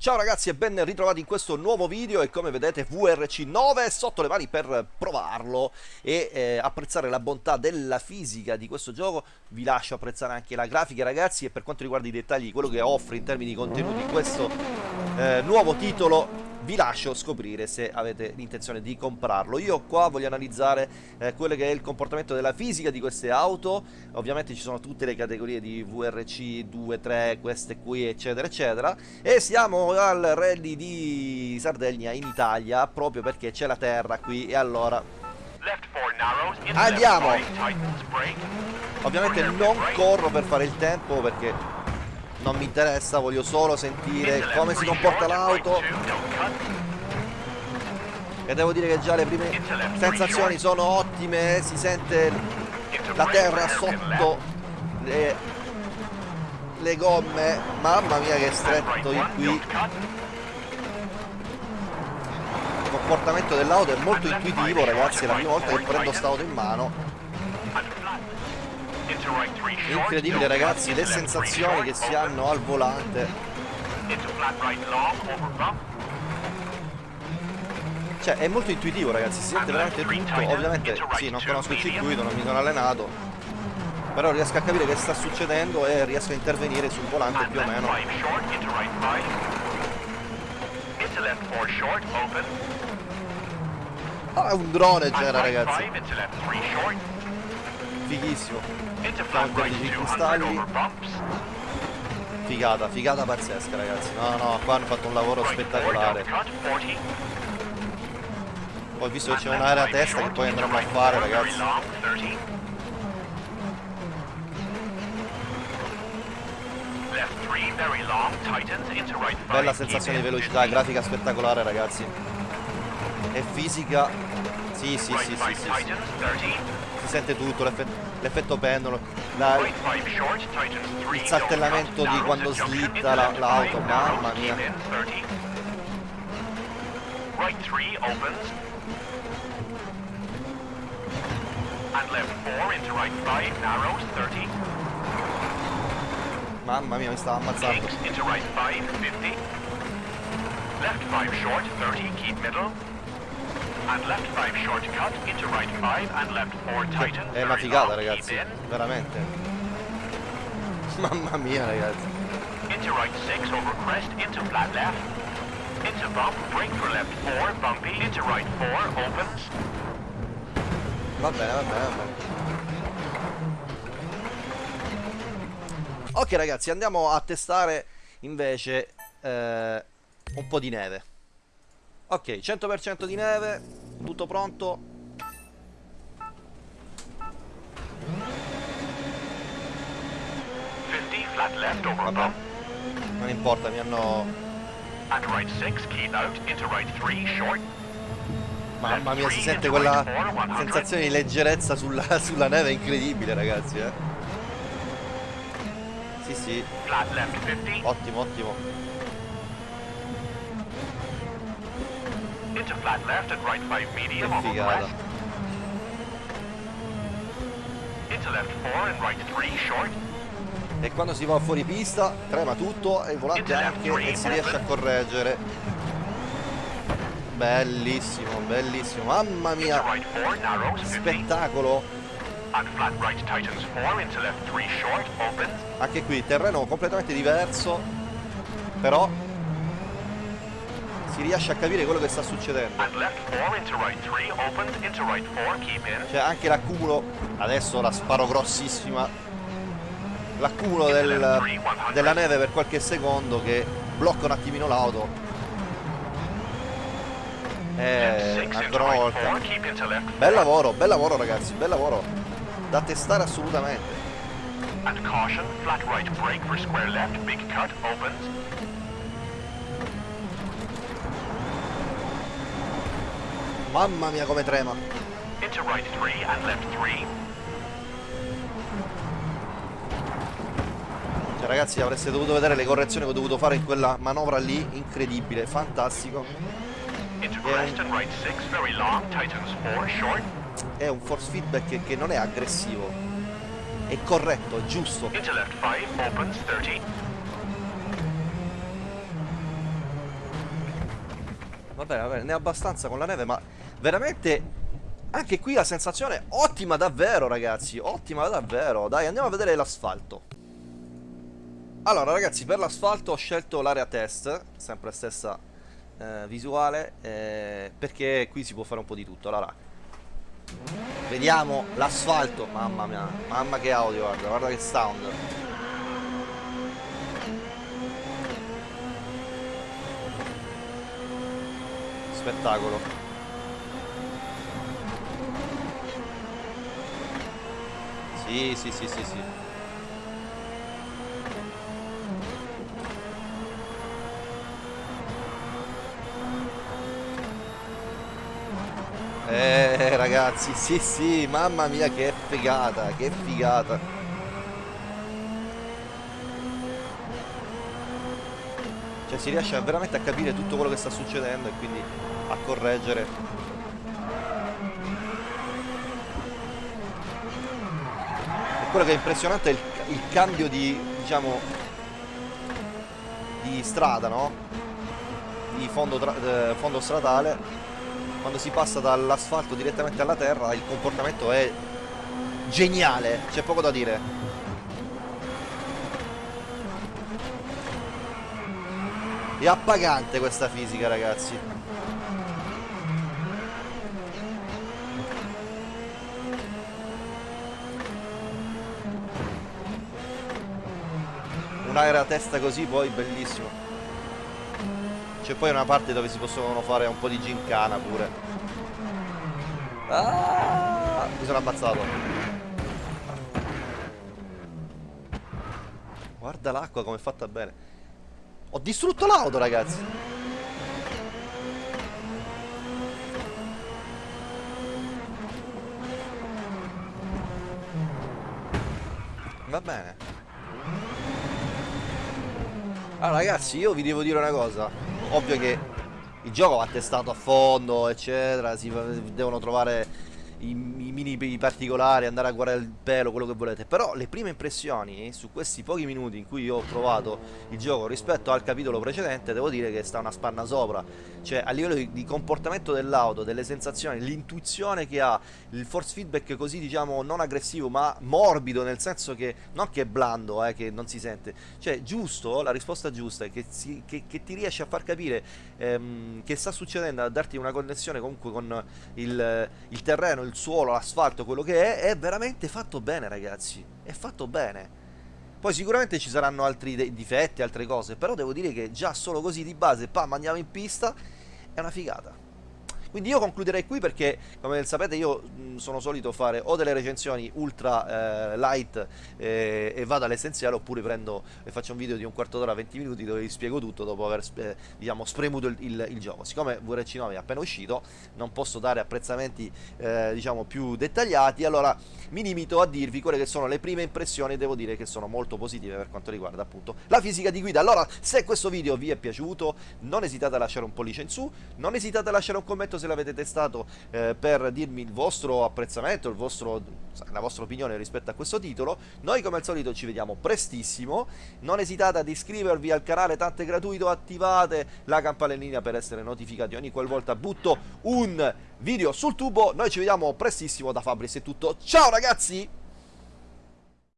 Ciao ragazzi e ben ritrovati in questo nuovo video e come vedete VRC9 è sotto le mani per provarlo e eh, apprezzare la bontà della fisica di questo gioco. Vi lascio apprezzare anche la grafica ragazzi e per quanto riguarda i dettagli quello che offre in termini di contenuti questo eh, nuovo titolo vi lascio scoprire se avete l'intenzione di comprarlo. Io qua voglio analizzare eh, quello che è il comportamento della fisica di queste auto, ovviamente ci sono tutte le categorie di VRC 2, 3, queste qui eccetera eccetera. E siamo al rally di Sardegna in Italia proprio perché c'è la terra qui. E allora Andiamo! Ovviamente non corro per fare il tempo perché non mi interessa, voglio solo sentire come si comporta l'auto. E devo dire che già le prime sensazioni sono ottime, si sente la terra sotto le, le gomme, mamma mia che stretto qui. Il comportamento dell'auto è molto intuitivo ragazzi, è la prima volta che prendo quest'auto in mano Incredibile ragazzi le sensazioni che si hanno al volante. Cioè è molto intuitivo ragazzi, si sente veramente tutto. Ovviamente sì, non conosco il circuito, non mi sono allenato Però riesco a capire che sta succedendo e riesco a intervenire sul volante più o meno. Ah, è un drone genera ragazzi Fighissimo. Counter di cristalli Figata, figata pazzesca ragazzi. No, no, qua hanno fatto un lavoro spettacolare. Poi visto che c'è un'area a testa che poi andremo a fare ragazzi. Bella sensazione di velocità, grafica spettacolare ragazzi. E fisica Sì, sì, sì, sì, sì, sì. Si sente tutto, l'effetto pendolo, la, il saltellamento di quando slitta l'auto, la mamma mia. Mamma mia, mi stava ammazzando. Left 5 short, 30, keep middle. And left 5 short cut into right 5 and left 4 tighten. È una figata ragazzi, veramente. Mamma mia ragazzi. Into right 6 over crest into flat left. Into bump, brake for left 4, bumpy, into right 4, opens. Va bene, va bene, va bene. Ok ragazzi, andiamo a testare invece eh, un po' di neve. Ok, 100% di neve, tutto pronto. Vabbè, non importa, mi hanno... Mamma mia, si sente quella sensazione di leggerezza sulla, sulla neve incredibile, ragazzi, eh. Sì, sì. Ottimo, ottimo. Into flat left and right 5 medium over crest. Into left 4 and right 3 short. E quando si va fuori pista trema tutto e il volante anche e si riesce a correggere. Bellissimo, bellissimo. Mamma mia. Spettacolo. Anche qui terreno completamente diverso. Però si riesce a capire quello che sta succedendo. Cioè anche l'accumulo, adesso la sparo grossissima, l'accumulo del, della neve per qualche secondo che blocca un attimino l'auto. Eh, ancora una volta. Bel lavoro, bel lavoro ragazzi, bel lavoro. Da testare assolutamente. And caution, flat right brake for square left, big cut, opens. Mamma mia come trema. Right cioè ragazzi avreste dovuto vedere le correzioni che ho dovuto fare in quella manovra lì, incredibile, fantastico. è un force feedback che, non è aggressivo. È corretto, è giusto. Va bene, va bene, ne è abbastanza con la neve ma veramente anche qui la sensazione ottima davvero ragazzi Ottima davvero. Dai andiamo a vedere l'asfalto. Allora ragazzi per l'asfalto ho scelto l'area test Sempre stessa eh, visuale eh, Perché qui si può fare un po' di tutto. Allora Vediamo l'asfalto. Mamma mia Mamma che audio guarda Guarda che sound Spettacolo Sì, sì, sì, sì, sì. Eh ragazzi, sì sì, mamma mia che figata, che figata. Cioè si riesce veramente a capire tutto quello che sta succedendo e quindi a correggere quello che è impressionante è il, il cambio di, diciamo, di strada, no? Di fondo, eh, fondo stradale. Quando si passa dall'asfalto direttamente alla terra, il comportamento è geniale, c'è poco da dire. È appagante questa fisica, ragazzi. un'aerea testa così poi bellissimo. C'è poi una parte dove si possono fare un po' di gincana pure. Ah, mi sono ammazzato. Guarda l'acqua come è fatta bene ho distrutto l'auto ragazzi. Va bene. Allora ragazzi io vi devo dire una cosa. Ovvio che il gioco va testato a fondo eccetera. Si devono trovare i mini particolari, andare a guardare il pelo, quello che volete. Però le prime impressioni su questi pochi minuti in cui io ho provato il gioco rispetto al capitolo precedente, devo dire che sta una spanna sopra. Cioè, a livello di, di comportamento dell'auto, delle sensazioni, l'intuizione che ha, il force feedback così, diciamo, non aggressivo, ma morbido, nel senso che non che è blando, eh, che non si sente. Cioè, giusto, la risposta giusta è che, si, che, che ti riesce a far capire ehm, che sta succedendo, a darti una connessione comunque con il, il terreno, il suolo, l'asfalto, quello che è, è veramente fatto bene ragazzi, è fatto bene. Poi sicuramente ci saranno altri difetti, altre cose, però devo dire che già solo così di base, pam, andiamo in pista, è una figata. Quindi io concluderei qui perché, come sapete, io sono solito fare o delle recensioni ultra eh, light eh, e vado all'essenziale, oppure prendo e faccio un video di un quarto d'ora, 20 minuti dove vi spiego tutto dopo aver eh, diciamo, spremuto il, il, il, gioco. Siccome VRC9 è appena uscito, non posso dare apprezzamenti eh, diciamo, più dettagliati, allora mi limito a dirvi quelle che sono le prime impressioni e devo dire che sono molto positive per quanto riguarda appunto la fisica di guida. Allora, se questo video vi è piaciuto, non esitate a lasciare un pollice in su, non esitate a lasciare un commento se l'avete testato eh, per dirmi il vostro apprezzamento, il vostro, la vostra opinione rispetto a questo titolo. Noi come al solito ci vediamo prestissimo, non esitate ad iscrivervi al canale, tanto è gratuito, attivate la campanellina per essere notificati ogni qualvolta butto un video sul tubo. Noi ci vediamo prestissimo da Fabris, è tutto, ciao ragazzi!